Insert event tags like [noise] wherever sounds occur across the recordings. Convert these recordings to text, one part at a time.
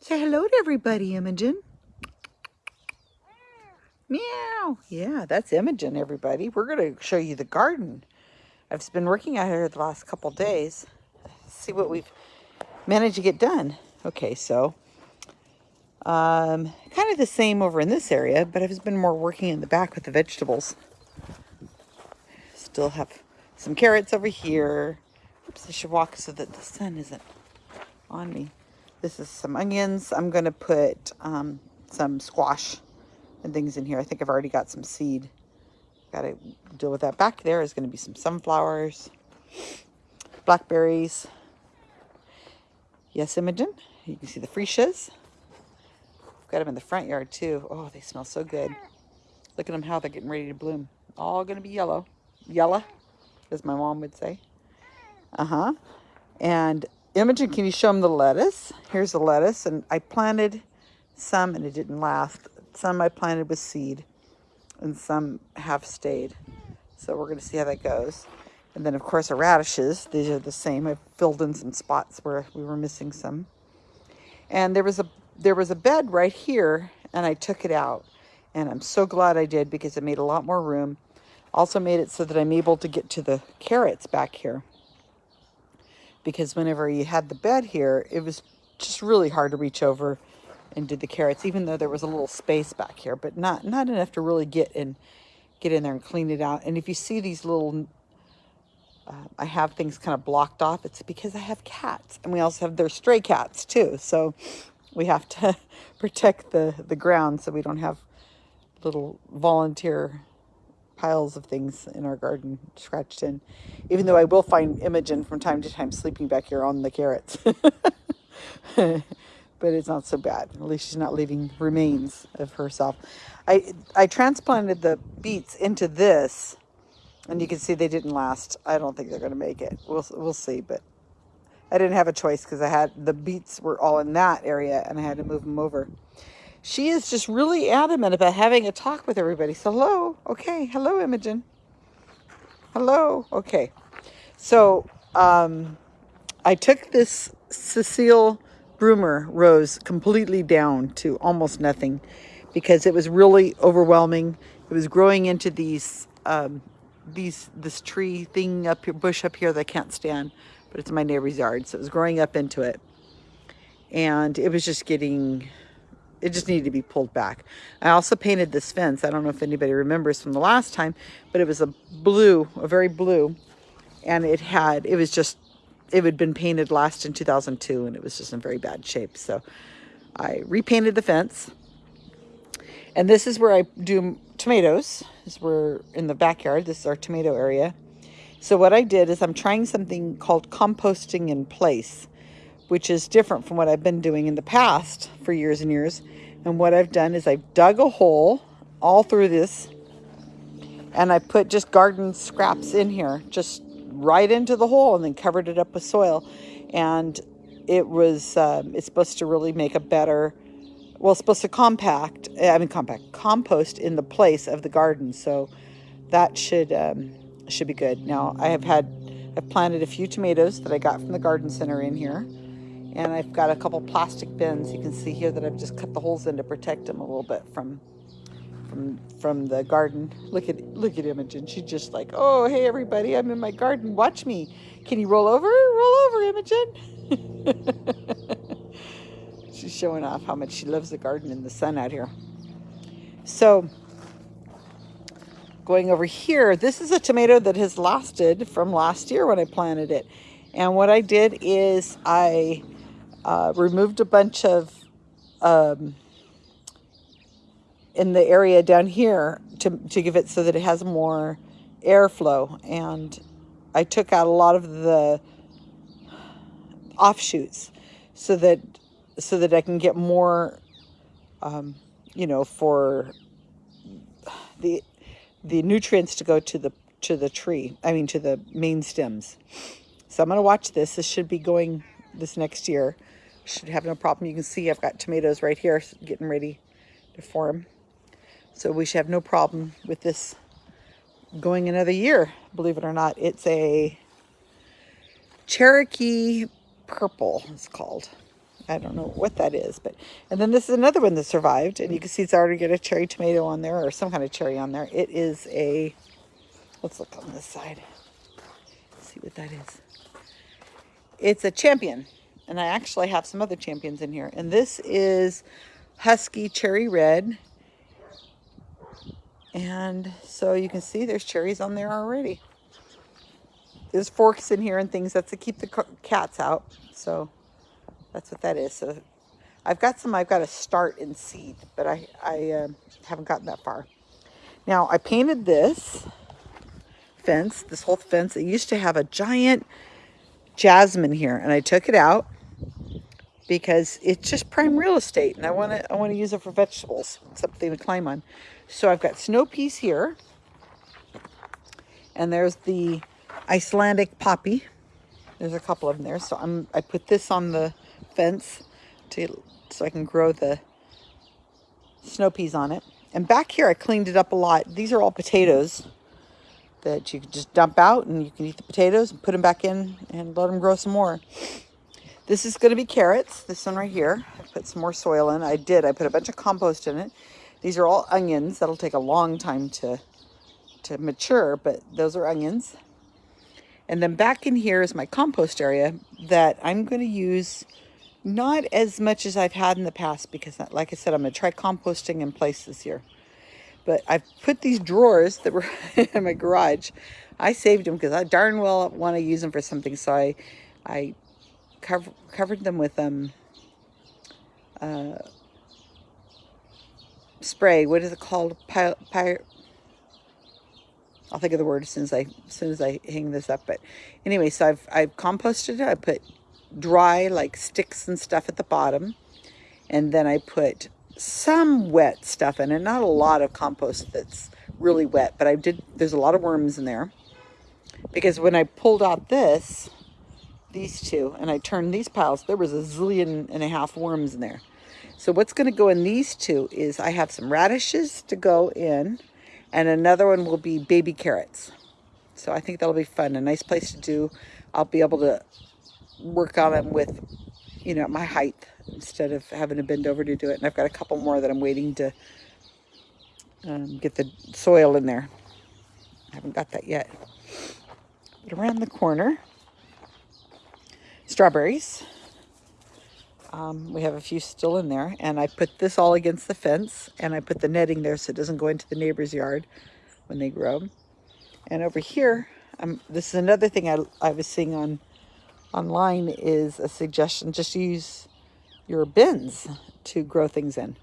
Say hello to everybody, Imogen. Meow. Yeah, that's Imogen, everybody. We're going to show you the garden. I've been working out here the last couple days. See what we've managed to get done. Okay, so um, kind of the same over in this area, but I've been more working in the back with the vegetables. Still have some carrots over here. Oops, I should walk so that the sun isn't on me. This is some onions. I'm going to put um, some squash and things in here. I think I've already got some seed. Got to deal with that. Back there is going to be some sunflowers, blackberries. Yes, Imogen. You can see the freesias. I've got them in the front yard too. Oh, they smell so good. Look at them how they're getting ready to bloom. All going to be yellow. Yellow, as my mom would say. Uh-huh. And Imogen, can you show them the lettuce? Here's the lettuce, and I planted some, and it didn't last. Some I planted with seed, and some have stayed. So we're going to see how that goes. And then, of course, our radishes. These are the same. I filled in some spots where we were missing some. And there was a there was a bed right here, and I took it out. And I'm so glad I did because it made a lot more room. Also made it so that I'm able to get to the carrots back here because whenever you had the bed here, it was just really hard to reach over and do the carrots, even though there was a little space back here, but not, not enough to really get in, get in there and clean it out. And if you see these little, uh, I have things kind of blocked off, it's because I have cats and we also have their stray cats too. So we have to [laughs] protect the, the ground so we don't have little volunteer piles of things in our garden scratched in. Even though I will find Imogen from time to time sleeping back here on the carrots. [laughs] but it's not so bad. At least she's not leaving remains of herself. I, I transplanted the beets into this, and you can see they didn't last. I don't think they're going to make it. We'll, we'll see, but I didn't have a choice because I had the beets were all in that area, and I had to move them over she is just really adamant about having a talk with everybody. So hello, okay, hello Imogen. Hello, okay. So um, I took this Cecile Brunner rose completely down to almost nothing because it was really overwhelming. It was growing into these, um, these this tree thing up here, bush up here that I can't stand, but it's my neighbor's yard. So it was growing up into it. And it was just getting it just needed to be pulled back. I also painted this fence. I don't know if anybody remembers from the last time, but it was a blue, a very blue, and it had, it was just, it had been painted last in 2002, and it was just in very bad shape. So I repainted the fence, and this is where I do tomatoes. This is where in the backyard, this is our tomato area. So what I did is I'm trying something called composting in place which is different from what I've been doing in the past for years and years. And what I've done is I've dug a hole all through this and I put just garden scraps in here, just right into the hole and then covered it up with soil. And it was, um, it's supposed to really make a better, well, it's supposed to compact, I mean compact, compost in the place of the garden. So that should, um, should be good. Now I have had, I've planted a few tomatoes that I got from the garden center in here. And I've got a couple plastic bins. You can see here that I've just cut the holes in to protect them a little bit from from from the garden. Look at look at Imogen. She's just like, oh hey everybody, I'm in my garden. Watch me. Can you roll over? Roll over, Imogen. [laughs] She's showing off how much she loves the garden in the sun out here. So going over here, this is a tomato that has lasted from last year when I planted it. And what I did is I uh, removed a bunch of um, in the area down here to, to give it so that it has more airflow. And I took out a lot of the offshoots so that so that I can get more um, you know for the the nutrients to go to the to the tree I mean to the main stems. So I'm gonna watch this. This should be going this next year should have no problem. You can see I've got tomatoes right here getting ready to form. So we should have no problem with this going another year, believe it or not. It's a Cherokee Purple, it's called. I don't know what that is, but and then this is another one that survived, and you can see it's already got a cherry tomato on there or some kind of cherry on there. It is a let's look on this side. Let's see what that is. It's a champion, and I actually have some other champions in here, and this is Husky Cherry Red. And so you can see there's cherries on there already. There's forks in here and things. That's to keep the cats out. So that's what that is. So I've got some I've got to start in seed, but I, I uh, haven't gotten that far. Now I painted this fence, this whole fence. It used to have a giant jasmine here and I took it out because it's just prime real estate and I want to I want to use it for vegetables, something to climb on. So I've got snow peas here. And there's the Icelandic poppy. There's a couple of them there. So I'm I put this on the fence to so I can grow the snow peas on it. And back here I cleaned it up a lot. These are all potatoes that you can just dump out and you can eat the potatoes and put them back in and let them grow some more. This is going to be carrots, this one right here. I put some more soil in. I did. I put a bunch of compost in it. These are all onions. That'll take a long time to, to mature, but those are onions. And then back in here is my compost area that I'm going to use not as much as I've had in the past because, like I said, I'm going to try composting in place this year. But I've put these drawers that were [laughs] in my garage. I saved them because I darn well want to use them for something. So I, I cover, covered them with um, uh, spray. What is it called? Py, py, I'll think of the word as soon as I as soon as I hang this up. But anyway, so I've I've composted it. I put dry like sticks and stuff at the bottom, and then I put some wet stuff in it. Not a lot of compost that's really wet, but I did. There's a lot of worms in there because when I pulled out this, these two, and I turned these piles, there was a zillion and a half worms in there. So what's going to go in these two is I have some radishes to go in and another one will be baby carrots. So I think that'll be fun. A nice place to do. I'll be able to work on them with, you know, my height instead of having to bend over to do it. And I've got a couple more that I'm waiting to um, get the soil in there. I haven't got that yet. But around the corner, strawberries. Um, we have a few still in there and I put this all against the fence and I put the netting there so it doesn't go into the neighbor's yard when they grow. And over here, um, this is another thing I, I was seeing on online is a suggestion, just use your bins to grow things in.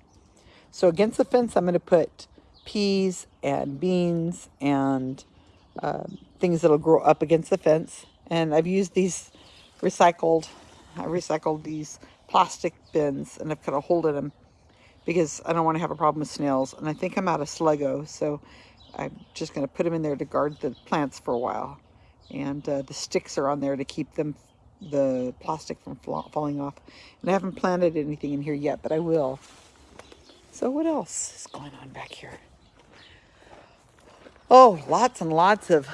So against the fence, I'm going to put peas and beans and uh, things that'll grow up against the fence. And I've used these recycled, I recycled these plastic bins and I've kind of holded them because I don't want to have a problem with snails. And I think I'm out of Sluggo, so I'm just going to put them in there to guard the plants for a while. And uh, the sticks are on there to keep them, the plastic from falling off. And I haven't planted anything in here yet, but I will. So what else is going on back here? Oh, lots and lots of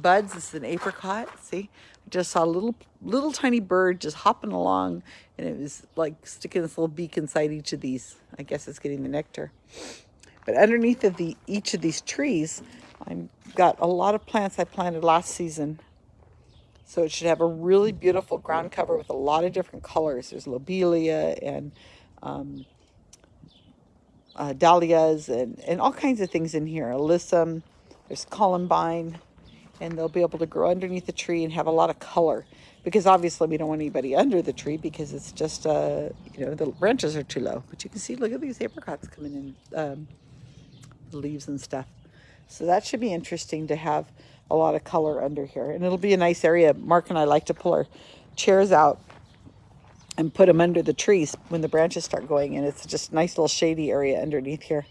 buds. This is an apricot. See, I just saw a little little tiny bird just hopping along and it was like sticking this little beak inside each of these. I guess it's getting the nectar. But underneath of the each of these trees, I've got a lot of plants I planted last season. So it should have a really beautiful ground cover with a lot of different colors. There's lobelia and um, uh, dahlias and, and all kinds of things in here. Alyssum, there's columbine, and they'll be able to grow underneath the tree and have a lot of color because obviously we don't want anybody under the tree because it's just, uh, you know, the branches are too low. But you can see, look at these apricots coming in, um, leaves and stuff. So that should be interesting to have a lot of color under here. And it'll be a nice area. Mark and I like to pull our chairs out and put them under the trees when the branches start going. And it's just a nice little shady area underneath here.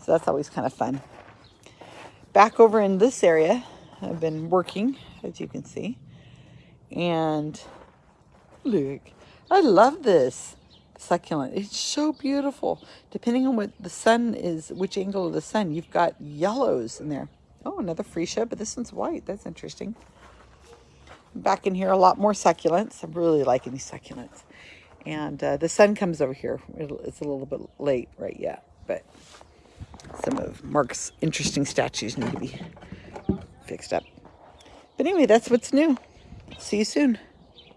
So that's always kind of fun. Back over in this area, I've been working, as you can see. And look, I love this succulent. It's so beautiful. Depending on what the sun is, which angle of the sun, you've got yellows in there. Oh, another freesia, but this one's white. That's interesting. Back in here, a lot more succulents. I'm really liking these succulents. And uh, the sun comes over here. It's a little bit late right yet, but some of Mark's interesting statues need to be fixed up. But anyway, that's what's new. See you soon.